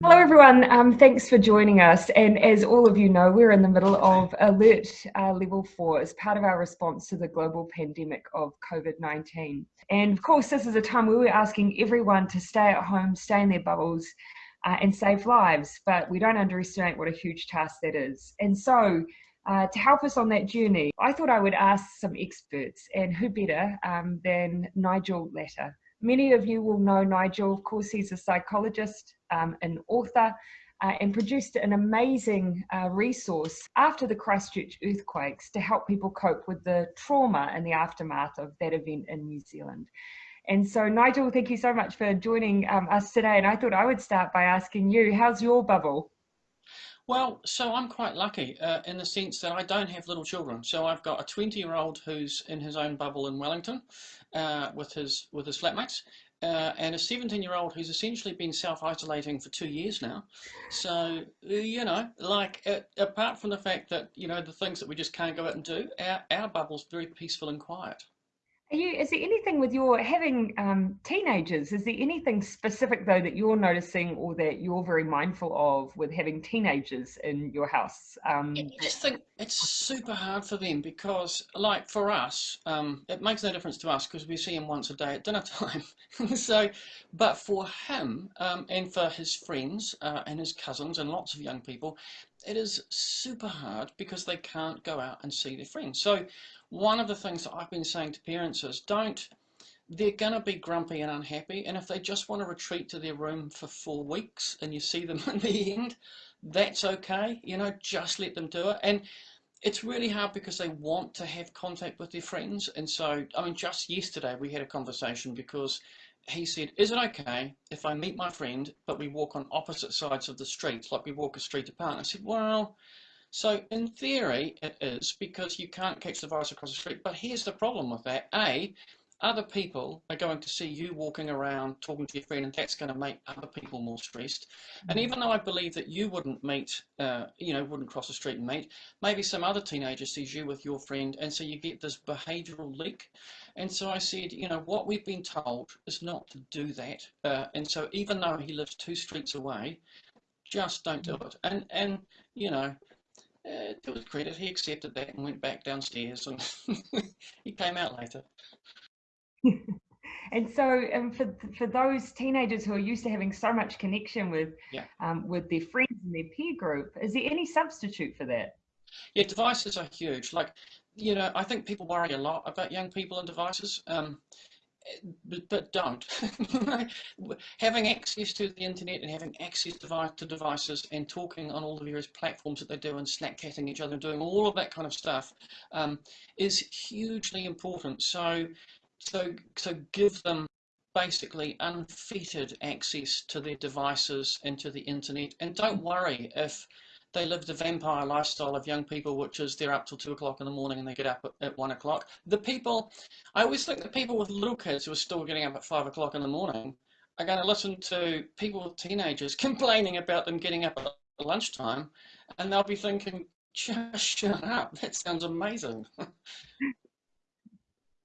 Hello, everyone. Um, thanks for joining us. And as all of you know, we're in the middle of Alert uh, Level 4 as part of our response to the global pandemic of COVID 19. And of course, this is a time where we're asking everyone to stay at home, stay in their bubbles, uh, and save lives. But we don't underestimate what a huge task that is. And so, uh, to help us on that journey, I thought I would ask some experts, and who better um, than Nigel Latta. Many of you will know Nigel, of course, he's a psychologist, um, an author, uh, and produced an amazing uh, resource after the Christchurch earthquakes to help people cope with the trauma and the aftermath of that event in New Zealand. And so, Nigel, thank you so much for joining um, us today. And I thought I would start by asking you, how's your bubble? Well, so I'm quite lucky uh, in the sense that I don't have little children. So I've got a 20 year old who's in his own bubble in Wellington uh, with his with his flatmates, uh, and a 17 year old who's essentially been self isolating for two years now. So uh, you know, like uh, apart from the fact that you know the things that we just can't go out and do, our our bubble's very peaceful and quiet. Are you, is there anything with your having um, teenagers? Is there anything specific though that you're noticing or that you're very mindful of with having teenagers in your house? Um, I just think it's super hard for them because, like for us, um, it makes no difference to us because we see him once a day at dinner time. so, but for him um, and for his friends uh, and his cousins and lots of young people, it is super hard because they can't go out and see their friends. So one of the things that I've been saying to parents is don't, they're going to be grumpy and unhappy. And if they just want to retreat to their room for four weeks and you see them in the end, that's okay. You know, just let them do it. And it's really hard because they want to have contact with their friends. And so, I mean, just yesterday we had a conversation because he said, is it okay if I meet my friend, but we walk on opposite sides of the street, like we walk a street apart? I said, well, so in theory, it is because you can't catch the virus across the street. But here's the problem with that. A, other people are going to see you walking around talking to your friend and that's going to make other people more stressed and mm. even though i believe that you wouldn't meet uh, you know wouldn't cross the street and meet maybe some other teenager sees you with your friend and so you get this behavioral leak and so i said you know what we've been told is not to do that uh, and so even though he lives two streets away just don't do mm. it and and you know uh, to his credit, he accepted that and went back downstairs, and he came out later. and so, um, for for those teenagers who are used to having so much connection with yeah. um, with their friends and their peer group, is there any substitute for that? Yeah, devices are huge. Like, you know, I think people worry a lot about young people and devices. Um, but, but don't. having access to the internet and having access to devices and talking on all the various platforms that they do and snapchatting each other and doing all of that kind of stuff um, is hugely important. So, so, so give them basically unfettered access to their devices and to the internet and don't worry if they live the vampire lifestyle of young people, which is they're up till two o'clock in the morning and they get up at, one o'clock. The people, I always think the people with little kids who are still getting up at five o'clock in the morning are going to listen to people with teenagers complaining about them getting up at lunchtime, and they'll be thinking, just shut up. That sounds amazing.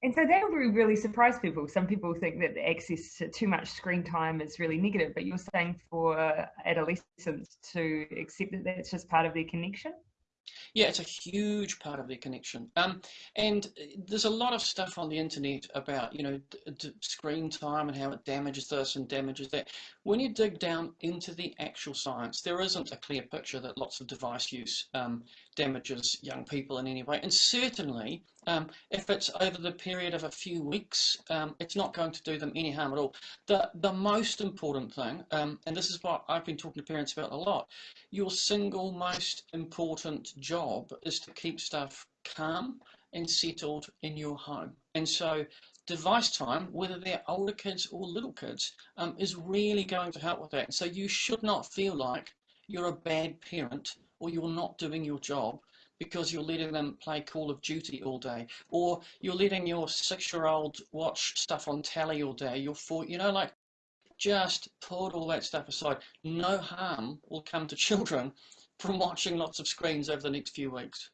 And so that would really surprise people. Some people think that the access to too much screen time is really negative, but you're saying for adolescents to accept that that's just part of their connection? Yeah, it's a huge part of their connection. Um, and there's a lot of stuff on the internet about, you know, screen time and how it damages this and damages that. When you dig down into the actual science, there isn't a clear picture that lots of device use um, damages young people in any way. And certainly, um, if it's over the period of a few weeks, um, it's not going to do them any harm at all. The, the most important thing, um, and this is what I've been talking to parents about a lot, your single most important job is to keep stuff calm and settled in your home. And so device time, whether they're older kids or little kids, um, is really going to help with that. So you should not feel like you're a bad parent or you're not doing your job because you're letting them play Call of Duty all day, or you're letting your six-year-old watch stuff on telly all day. You're four, you know, like just put all that stuff aside. No harm will come to children from watching lots of screens over the next few weeks.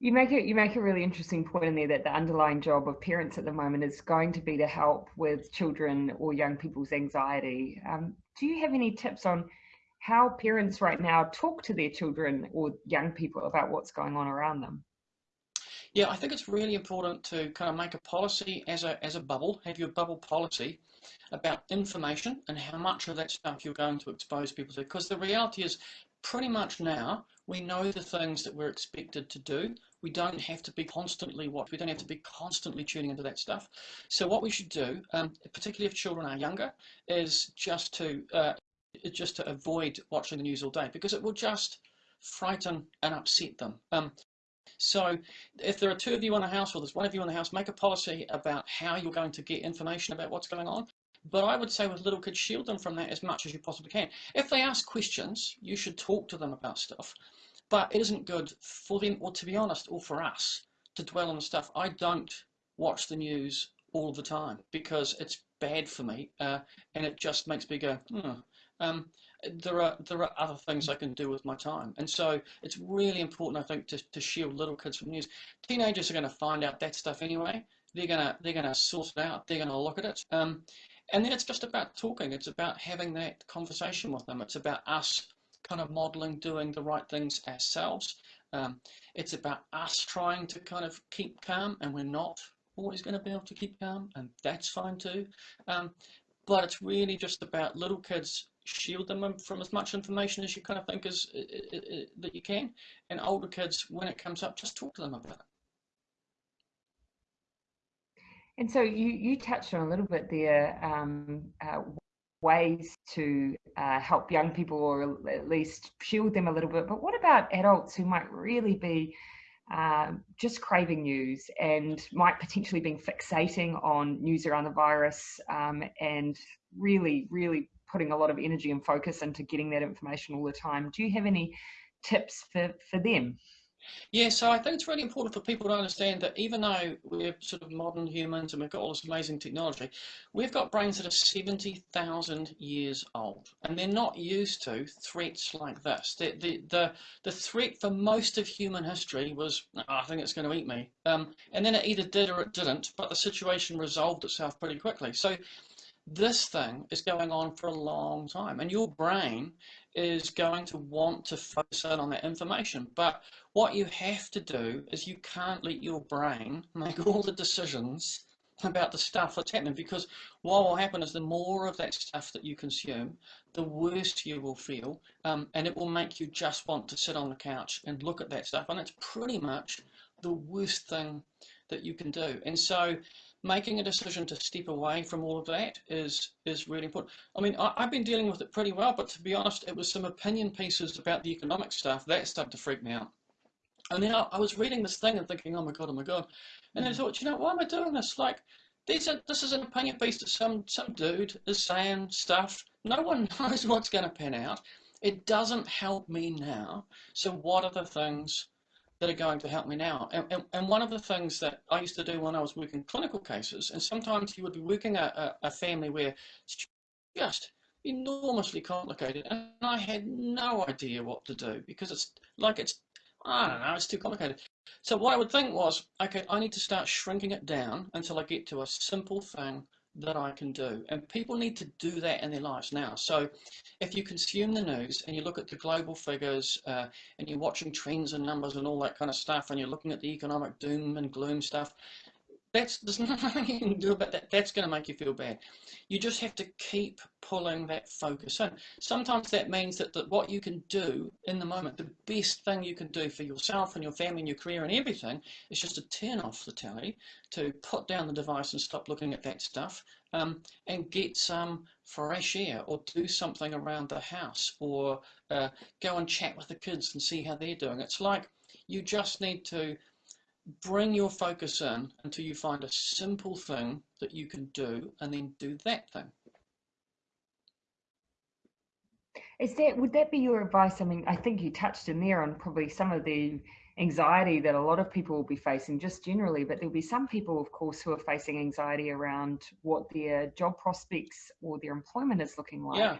You make it you make a really interesting point in there that the underlying job of parents at the moment is going to be to help with children or young people's anxiety. Um, do you have any tips on how parents right now talk to their children or young people about what's going on around them? Yeah, I think it's really important to kind of make a policy as a as a bubble, have your bubble policy about information and how much of that stuff you're going to expose people to. Because the reality is, pretty much now, we know the things that we're expected to do. We don't have to be constantly what we don't have to be constantly tuning into that stuff. So what we should do, um, particularly if children are younger, is just to uh, just to avoid watching the news all day because it will just frighten and upset them. Um, so if there are two of you in a house or there's one of you in the house, make a policy about how you're going to get information about what's going on. But I would say with little kids, shield them from that as much as you possibly can. If they ask questions, you should talk to them about stuff. But it isn't good for them, or to be honest, or for us, to dwell on the stuff. I don't watch the news all the time because it's bad for me uh, and it just makes me go, hmm. Um, there are there are other things I can do with my time. And so it's really important, I think, to, to shield little kids from news. Teenagers are going to find out that stuff anyway. They're gonna they're gonna source it out. They're gonna look at it. Um, and then it's just about talking. It's about having that conversation with them. It's about us kind of modeling doing the right things ourselves. Um, it's about us trying to kind of keep calm, and we're not always going to be able to keep calm, and that's fine too. Um, but it's really just about little kids shield them from as much information as you kind of think is that you can. And older kids, when it comes up, just talk to them about it. And so you, you touched on a little bit there um, uh, ways to uh, help young people or at least shield them a little bit. But what about adults who might really be uh, just craving news and might potentially be fixating on news around the virus um, and really, really putting a lot of energy and focus into getting that information all the time. Do you have any tips for, for them? Yeah, so I think it's really important for people to understand that even though we're sort of modern humans and we've got all this amazing technology, we've got brains that are 70,000 years old and they're not used to threats like this. The, the, the, the threat for most of human history was, oh, I think it's going to eat me. Um, and then it either did or it didn't, but the situation resolved itself pretty quickly. So this thing is going on for a long time and your brain is going to want to focus in on that information. But what you have to do is you can't let your brain make all the decisions about the stuff that's happening because what will happen is the more of that stuff that you consume, the worse you will feel, um, and it will make you just want to sit on the couch and look at that stuff. And it's pretty much the worst thing that you can do. And so making a decision to step away from all of that is is really important. I mean, I, have been dealing with it pretty well, but to be honest, it was some opinion pieces about the economic stuff that started to freak me out. And then I, I was reading this thing and thinking, oh my god, oh my god, and I mm. thought, you know, why am I doing this? Like, these are, this is an opinion piece that some some dude is saying stuff. No one knows what's going to pan out. It doesn't help me now. So what are the things that are going to help me now. And, and, and, one of the things that I used to do when I was working clinical cases, and sometimes you would be working a, a, a family where it's just enormously complicated, and I had no idea what to do because it's like it's, I don't know, it's too complicated. So what I would think was, okay, I need to start shrinking it down until I get to a simple thing that I can do. And people need to do that in their lives now. So if you consume the news and you look at the global figures uh, and you're watching trends and numbers and all that kind of stuff and you're looking at the economic doom and gloom stuff, that's there's nothing you can do about that. That's going to make you feel bad. You just have to keep pulling that focus in. Sometimes that means that, that what you can do in the moment, the best thing you can do for yourself and your family and your career and everything, is just to turn off the telly, to put down the device and stop looking at that stuff, um, and get some fresh air, or do something around the house, or uh, go and chat with the kids and see how they're doing. It's like you just need to bring your focus in until you find a simple thing that you can do and then do that thing. Is that would that be your advice? I mean, I think you touched in there on probably some of the anxiety that a lot of people will be facing just generally, but there'll be some people, of course, who are facing anxiety around what their job prospects or their employment is looking like. Yeah.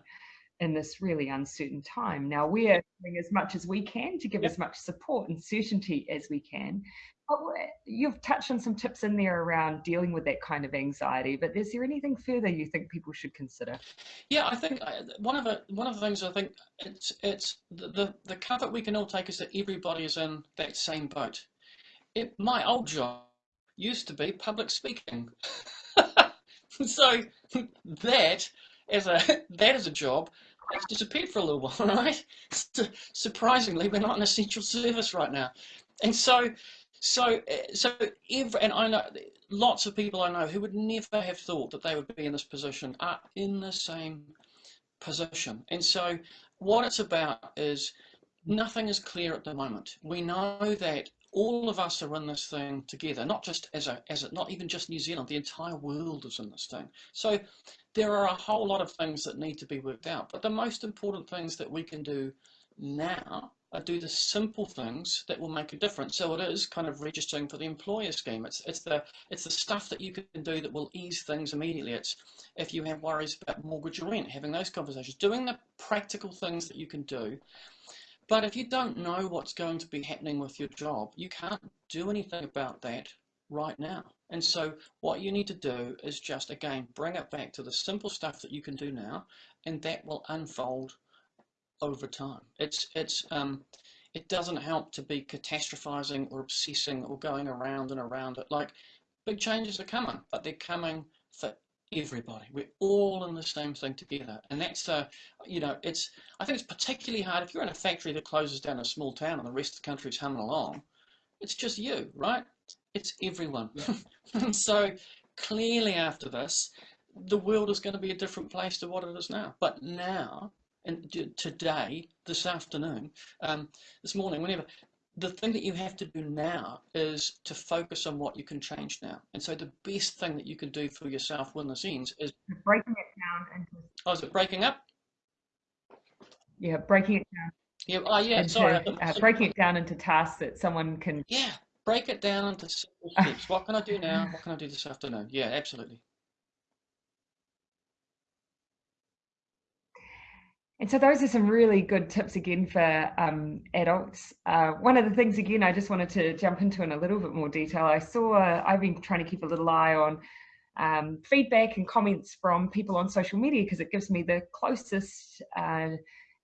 in this really uncertain time. Now we're doing as much as we can to give yep. as much support and certainty as we can. But you've touched on some tips in there around dealing with that kind of anxiety. But is there anything further you think people should consider? Yeah, I think uh, one of the one of the things I think it's it's the the, comfort we can all take is that everybody is in that same boat. It, my old job used to be public speaking. so that as a that as a job it's disappeared for a little while, right? Surprisingly, we're not an essential service right now, and so, so, eh, so, every, and I know lots of people I know who would never have thought that they would be in this position are in the same position, and so what it's about is nothing is clear at the moment. We know that all of us are in this thing together, not just as a, as a, not even just New Zealand, the entire world is in this thing. So there are a whole lot of things that need to be worked out. But the most important things that we can do now are do the simple things that will make a difference. So it is kind of registering for the employer scheme. It's it's the it's the stuff that you can do that will ease things immediately. It's if you have worries about mortgage or rent, having those conversations, doing the practical things that you can do but if you don't know what's going to be happening with your job, you can't do anything about that right now. And so what you need to do is just, again, bring it back to the simple stuff that you can do now, and that will unfold over time. It's, it's, um, it doesn't help to be catastrophizing or obsessing or going around and around it. Like, big changes are coming, but they're coming for everybody. We're all in the same thing together. And that's, uh, you know, it's, I think it's particularly hard if you're in a factory that closes down a small town and the rest of the country's humming along. It's just you, right? It's everyone. Yeah. and so clearly after this, the world is going to be a different place to what it is now. But now, and today, this afternoon, um, this morning, whenever, the thing that you have to do now is to focus on what you can change now. And so the best thing that you can do for yourself when this ends is breaking it down into. Oh, is it breaking up? Yeah, breaking it down. Yeah, oh, yeah, into, sorry. Uh, breaking it down into tasks that someone can. Yeah, break it down into simple steps. what can I do now? What can I do this afternoon? Yeah, absolutely. And so those are some really good tips again for um, adults. Uh, one of the things again I just wanted to jump into in a little bit more detail. I saw I've been trying to keep a little eye on um, feedback and comments from people on social media because it gives me the closest uh,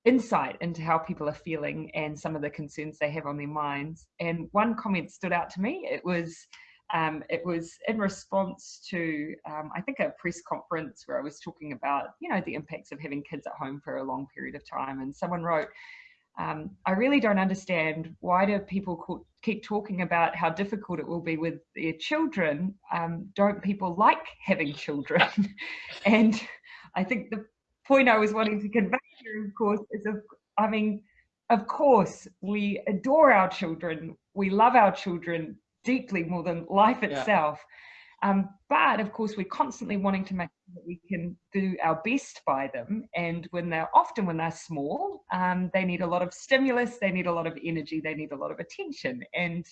insight into how people are feeling and some of the concerns they have on their minds. And one comment stood out to me. It was um, it was in response to, um, I think, a press conference where I was talking about, you know, the impacts of having kids at home for a long period of time. And someone wrote, um, I really don't understand why do people keep talking about how difficult it will be with their children? Um, don't people like having children? and I think the point I was wanting to convey here, of course, is of, I mean, of course, we adore our children, we love our children, deeply more than life itself. Yeah. Um, but of course, we're constantly wanting to make sure that we can do our best by them. And when they're often when they're small, um, they need a lot of stimulus, they need a lot of energy, they need a lot of attention. And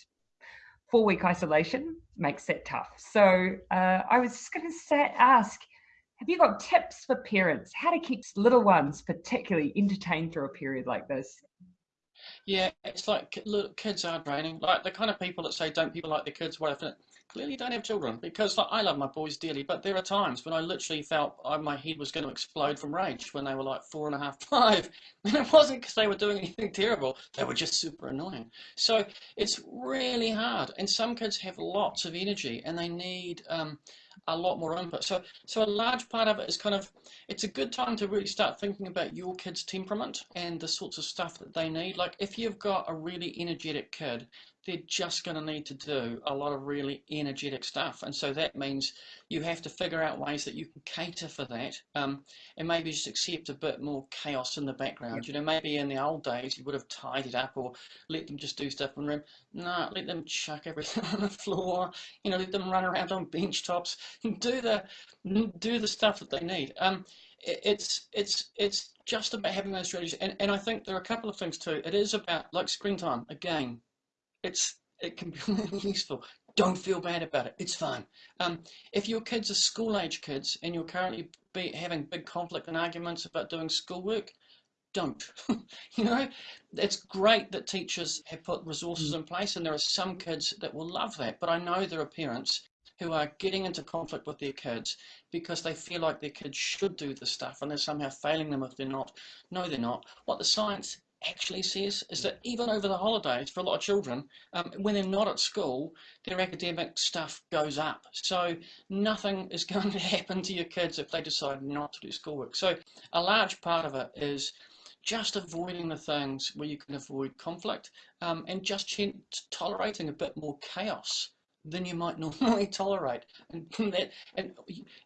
four week isolation makes that tough. So uh, I was just going to ask, have you got tips for parents how to keep little ones particularly entertained through a period like this? Yeah, it's like look, kids are draining. Like the kind of people that say, "Don't people like their kids?" Well, clearly don't have children because like, I love my boys dearly, but there are times when I literally felt uh, my head was going to explode from rage when they were like four and a half, five, and it wasn't because they were doing anything terrible. They were just super annoying. So it's really hard, and some kids have lots of energy and they need. Um, a lot more input. So, so a large part of it is kind of, it's a good time to really start thinking about your kid's temperament and the sorts of stuff that they need. Like if you've got a really energetic kid, they're just going to need to do a lot of really energetic stuff. And so that means you have to figure out ways that you can cater for that um, and maybe just accept a bit more chaos in the background. You know, maybe in the old days you would have tidied up or let them just do stuff in the room. No, let them chuck everything on the floor, you know, let them run around on bench tops and do the, do the stuff that they need. Um, it's it's it's just about having those strategies and, and I think there are a couple of things too. It is about like screen time again it's it can be really useful. don't feel bad about it. It's fine. Um, if your kids are school age kids and you're currently be having big conflict and arguments about doing schoolwork, don't. you know, it's great that teachers have put resources mm. in place, and there are some kids that will love that. But I know there are parents who are getting into conflict with their kids because they feel like their kids should do the stuff and they're somehow failing them if they're not. No, they're not. What the science actually says is that even over the holidays for a lot of children, um, when they're not at school, their academic stuff goes up. So nothing is going to happen to your kids if they decide not to do schoolwork. So a large part of it is just avoiding the things where you can avoid conflict um, and just tolerating a bit more chaos than you might normally tolerate and, that, and,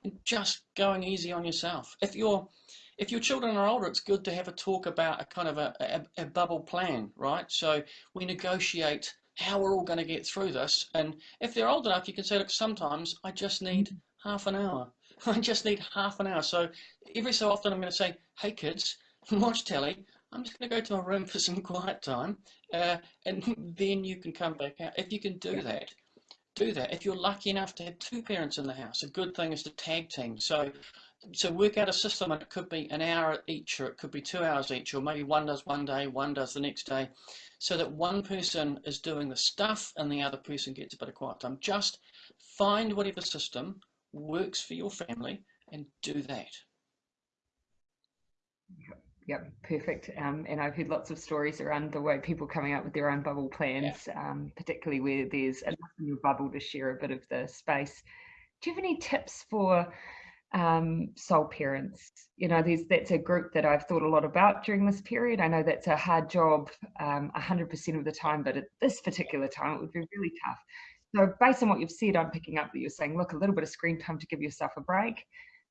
and just going easy on yourself. If you're if your children are older, it's good to have a talk about a kind of a, a, a bubble plan, right? So we negotiate how we're all going to get through this. And if they're old enough, you can say, look, sometimes I just need half an hour. I just need half an hour. So every so often I'm going to say, hey kids, watch telly. I'm just going to go to my room for some quiet time, uh, and then you can come back out. If you can do that, do that. If you're lucky enough to have two parents in the house, a good thing is to tag team. So, so work out a system, and it could be an hour each, or it could be two hours each, or maybe one does one day, one does the next day, so that one person is doing the stuff and the other person gets a bit of quiet time. Just find whatever system works for your family and do that. Yep, perfect. Um, and I've heard lots of stories around the way people coming up with their own bubble plans, yeah. um, particularly where there's enough in your bubble to share a bit of the space. Do you have any tips for um, sole parents? You know, that's a group that I've thought a lot about during this period. I know that's a hard job um, 100% of the time, but at this particular time, it would be really tough. So, based on what you've said, I'm picking up that you're saying, look, a little bit of screen time to give yourself a break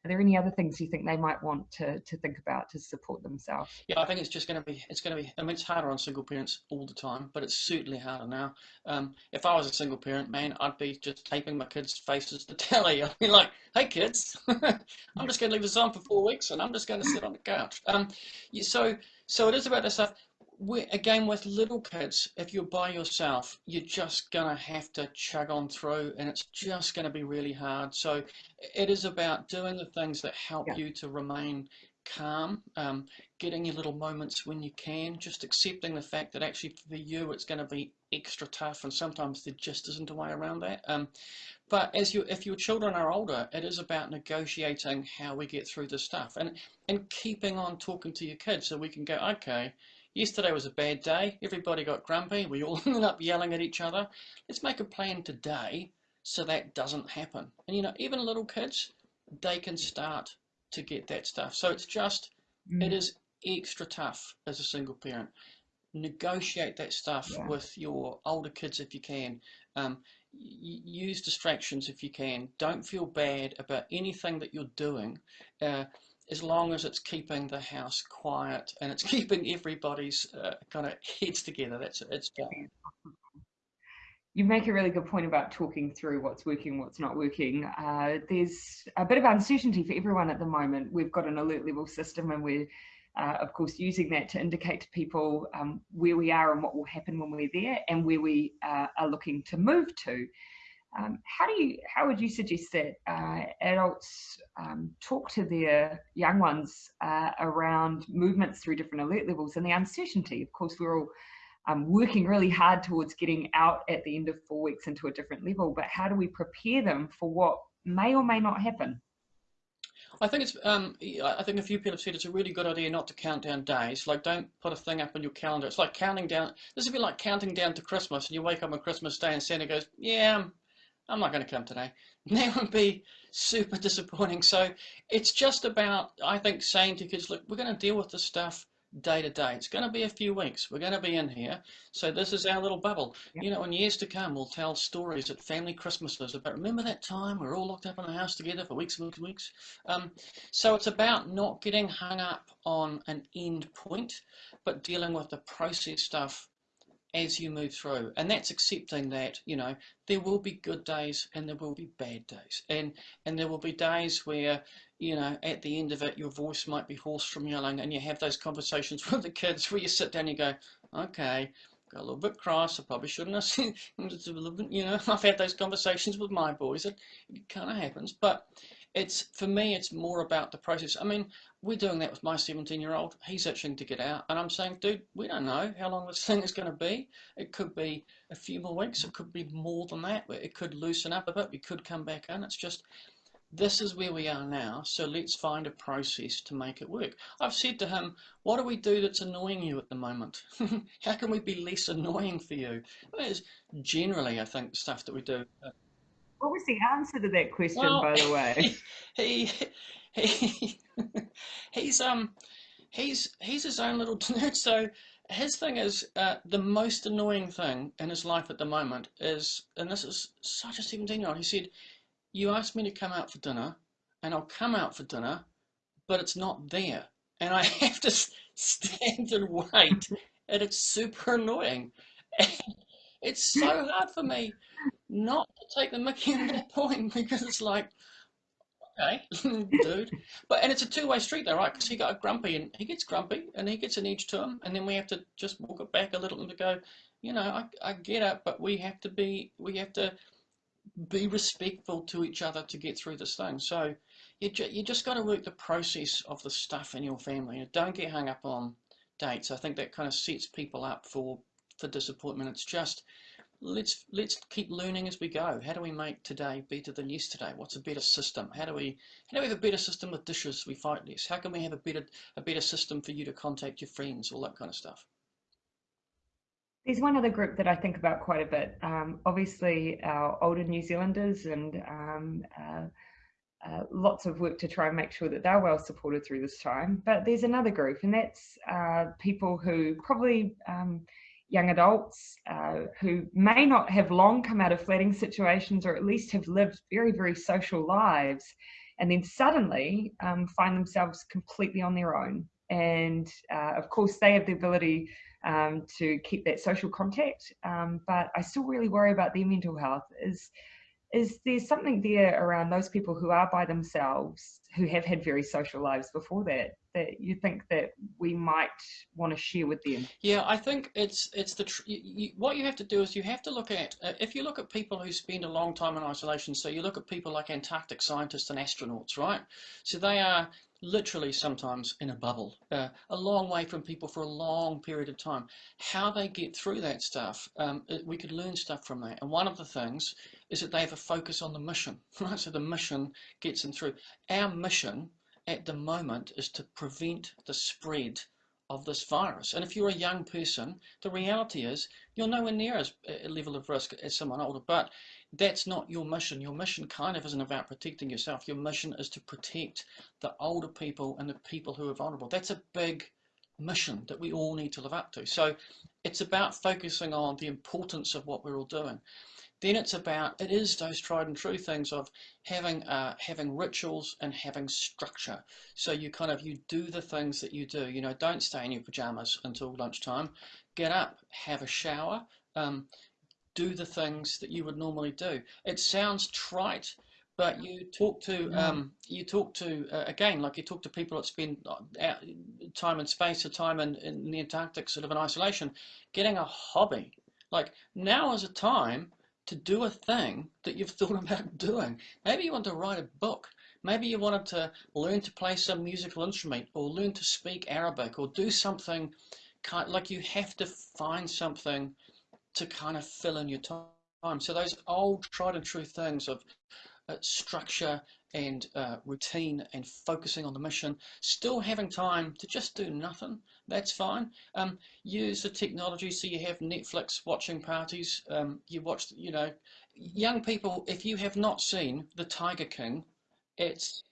are there any other things you think they might want to, to think about to support themselves? Yeah, I think it's just going to be, it's going to be, I mean, it's harder on single parents all the time, but it's certainly harder now. Um, if I was a single parent, man, I'd be just taping my kids' faces to telly. I'd be like, hey kids, I'm just going to leave this on for four weeks and I'm just going to sit on the couch. Um, so, so it is about this stuff again with little kids if you're by yourself you're just gonna have to chug on through and it's just gonna be really hard so it is about doing the things that help yeah. you to remain calm um, getting your little moments when you can just accepting the fact that actually for you it's going to be extra tough and sometimes there just isn't a way around that um, but as you if your children are older it is about negotiating how we get through this stuff and and keeping on talking to your kids so we can go okay Yesterday was a bad day. Everybody got grumpy. We all ended up yelling at each other. Let's make a plan today so that doesn't happen. And you know, even little kids, they can start to get that stuff. So it's just, mm. it is extra tough as a single parent. Negotiate that stuff yeah. with your older kids if you can. Um, use distractions if you can. Don't feel bad about anything that you're doing. Uh, as long as it's keeping the house quiet and it's keeping everybody's uh, kind of heads together, that's it's fine. You make a really good point about talking through what's working, what's not working. Uh, there's a bit of uncertainty for everyone at the moment. We've got an alert level system, and we're, uh, of course, using that to indicate to people um, where we are and what will happen when we're there, and where we uh, are looking to move to. Um, how do you, how would you suggest that uh, adults um, talk to their young ones uh, around movements through different alert levels and the uncertainty? Of course, we're all um, working really hard towards getting out at the end of four weeks into a different level, but how do we prepare them for what may or may not happen? I think it's. Um, I think a few people have said it's a really good idea not to count down days. Like, don't put a thing up on your calendar. It's like counting down. This would be like counting down to Christmas, and you wake up on Christmas Day, and Santa goes, "Yeah, I'm not going to come today. That would be super disappointing. So it's just about, I think, saying to kids, look, we're going to deal with this stuff day to day. It's going to be a few weeks. We're going to be in here. So this is our little bubble. Yep. You know, in years to come, we'll tell stories at family Christmases about, remember that time we are all locked up in the house together for weeks and weeks and weeks? Um, so it's about not getting hung up on an end point, but dealing with the process stuff as you move through and that's accepting that you know there will be good days and there will be bad days and and there will be days where you know at the end of it your voice might be hoarse from yelling and you have those conversations with the kids where you sit down and you go okay got a little bit cross. I probably shouldn't have. It's a you know, I've had those conversations with my boys. It, it kind of happens, but it's for me. It's more about the process. I mean, we're doing that with my 17 year old. He's itching to get out, and I'm saying, dude, we don't know how long this thing is going to be. It could be a few more weeks. It could be more than that. It could loosen up a bit. We could come back in. It's just this is where we are now, so let's find a process to make it work. I've said to him, what do we do that's annoying you at the moment? How can we be less annoying for you? It's generally, I think, stuff that we do. What was the answer to that question, well, by the way? He, he, he's um, he's he's his own little nerd. So his thing is uh, the most annoying thing in his life at the moment is, and this is such a seventeen-year-old. He said you asked me to come out for dinner, and I'll come out for dinner, but it's not there. And I have to stand and wait, and it's super annoying. it's so hard for me not to take the mickey at that point because it's like, okay, dude. But and it's a two-way street though, right? Because he got grumpy and he gets grumpy and he gets an edge to him, and then we have to just walk it back a little and go, you know, I, I get it, but we have to be, we have to be respectful to each other to get through this thing. So you, ju you just got to work the process of the stuff in your family. You don't get hung up on dates. I think that kind of sets people up for for disappointment. It's just let's let's keep learning as we go. How do we make today better than yesterday? What's a better system? How do we how do we have a better system with dishes? We fight less. How can we have a better a better system for you to contact your friends? All that kind of stuff. There's one other group that I think about quite a bit. Um, obviously, our older New Zealanders and um, uh, uh, lots of work to try and make sure that they're well supported through this time. But there's another group, and that's uh, people who probably um, young adults uh, who may not have long come out of flatting situations or at least have lived very, very social lives and then suddenly um, find themselves completely on their own. And uh, of course, they have the ability um, to keep that social contact. Um, but I still really worry about their mental health. Is is there something there around those people who are by themselves, who have had very social lives before that, that you think that we might want to share with them? Yeah, I think it's it's the you, you, what you have to do is you have to look at uh, if you look at people who spend a long time in isolation. So you look at people like Antarctic scientists and astronauts, right? So they are literally sometimes in a bubble, uh, a long way from people for a long period of time. How they get through that stuff, um, we could learn stuff from that. And one of the things is that they have a focus on the mission, right? So the mission gets them through. Our mission at the moment is to prevent the spread of this virus. And if you're a young person, the reality is you're nowhere near as a level of risk as someone older. But that's not your mission. Your mission kind of isn't about protecting yourself. Your mission is to protect the older people and the people who are vulnerable. That's a big mission that we all need to live up to. So it's about focusing on the importance of what we're all doing. Then it's about, it is those tried and true things of having uh, having rituals and having structure. So you kind of, you do the things that you do. You know, don't stay in your pajamas until lunchtime. Get up, have a shower, um, do the things that you would normally do. It sounds trite, but you talk to um, you talk to uh, again like you talk to people that spend uh, time and space or time in, in the Antarctic sort of in isolation, getting a hobby. Like now is a time to do a thing that you've thought about doing. Maybe you want to write a book. Maybe you wanted to learn to play some musical instrument or learn to speak Arabic or do something kind like you have to find something to kind of fill in your time. So those old tried and true things of uh, structure and uh, routine and focusing on the mission, still having time to just do nothing, that's fine. Um, use the technology so you have Netflix watching parties. Um, you watch, you know, young people, if you have not seen The Tiger King, it's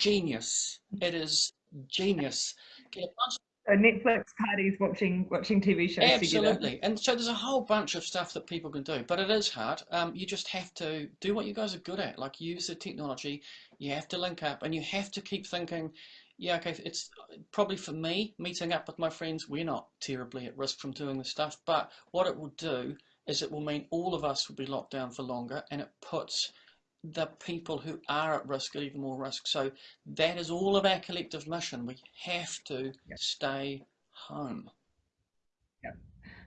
genius. It is genius. Get a bunch so Netflix parties watching watching TV shows Absolutely. Together. And so there's a whole bunch of stuff that people can do, but it is hard. Um, you just have to do what you guys are good at, like use the technology. You have to link up, and you have to keep thinking. Yeah, okay. It's probably for me meeting up with my friends. We're not terribly at risk from doing this stuff, but what it will do is it will mean all of us will be locked down for longer, and it puts the people who are at risk at even more risk. So that is all of our collective mission. We have to stay home. Yeah.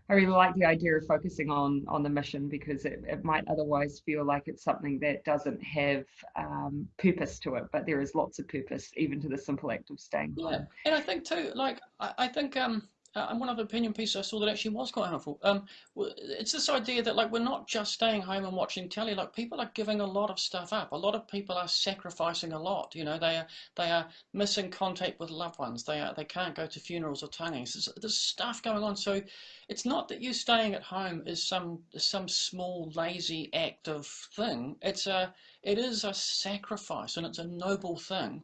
I really like the idea of focusing on on the mission because it, it might otherwise feel like it's something that doesn't have um, purpose to it, but there is lots of purpose even to the simple act of staying yeah. home. And I think too, like I, I think um uh, and one other opinion piece I saw that actually was quite helpful. Um, it's this idea that like we're not just staying home and watching telly. Like people are giving a lot of stuff up. A lot of people are sacrificing a lot. You know, they are they are missing contact with loved ones. They are they can't go to funerals or tangis. There's, there's stuff going on. So it's not that you staying at home is some some small lazy act of thing. It's a it is a sacrifice and it's a noble thing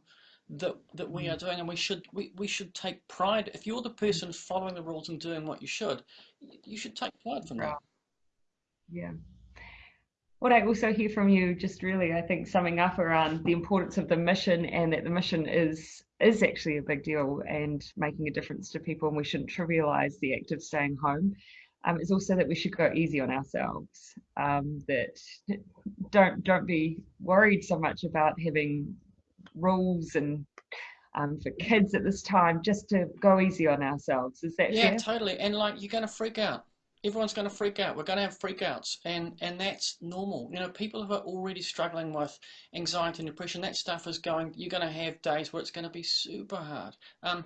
that that we are mm. doing and we should we, we should take pride. If you're the person following the rules and doing what you should you should take pride from that. Yeah. What I also hear from you just really I think summing up around the importance of the mission and that the mission is is actually a big deal and making a difference to people and we shouldn't trivialize the act of staying home um, is also that we should go easy on ourselves um, that don't don't be worried so much about having rules and um, for kids at this time just to go easy on ourselves. Is that yeah, fair? totally. And like you're going to freak out. Everyone's going to freak out. We're going to have freakouts, and and that's normal. You know, people who are already struggling with anxiety and depression, that stuff is going. You're going to have days where it's going to be super hard. Um,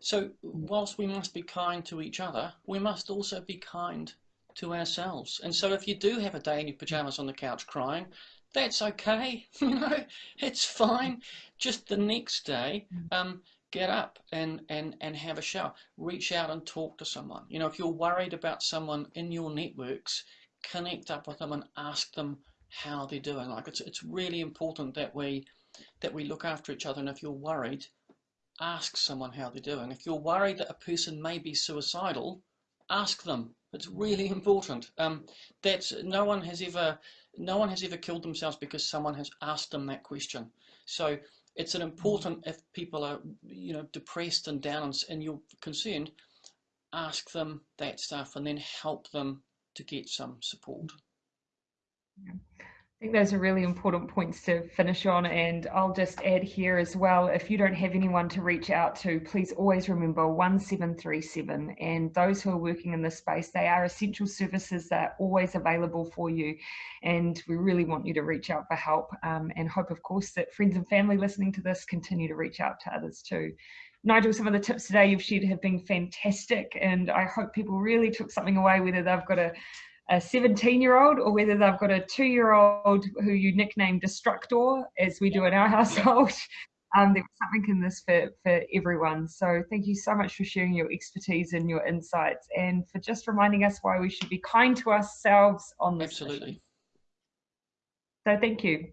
so whilst we must be kind to each other, we must also be kind to ourselves. And so if you do have a day in your pajamas on the couch crying, that's okay. You know, it's fine. Just the next day, mm. um, get up and, and, and have a shower. Reach out and talk to someone. You know, if you're worried about someone in your networks, connect up with them and ask them how they're doing. Like it's it's really important that we that we look after each other. And if you're worried, ask someone how they're doing. If you're worried that a person may be suicidal, ask them. It's really important. Um, that's no one has ever no one has ever killed themselves because someone has asked them that question. So it's an important, if people are, you know, depressed and down and, and you're concerned, ask them that stuff and then help them to get some support. Yeah. I think those are really important points to finish on. And I'll just add here as well if you don't have anyone to reach out to, please always remember 1737. And those who are working in this space, they are essential services that are always available for you. And we really want you to reach out for help um, and hope, of course, that friends and family listening to this continue to reach out to others too. Nigel, some of the tips today you've shared have been fantastic, and I hope people really took something away, whether they've got a a 17 year old or whether they've got a two year old who you nickname Destructor, as we do in our household. Um, there was something in this for, for everyone. So thank you so much for sharing your expertise and your insights and for just reminding us why we should be kind to ourselves on this. Absolutely. So thank you.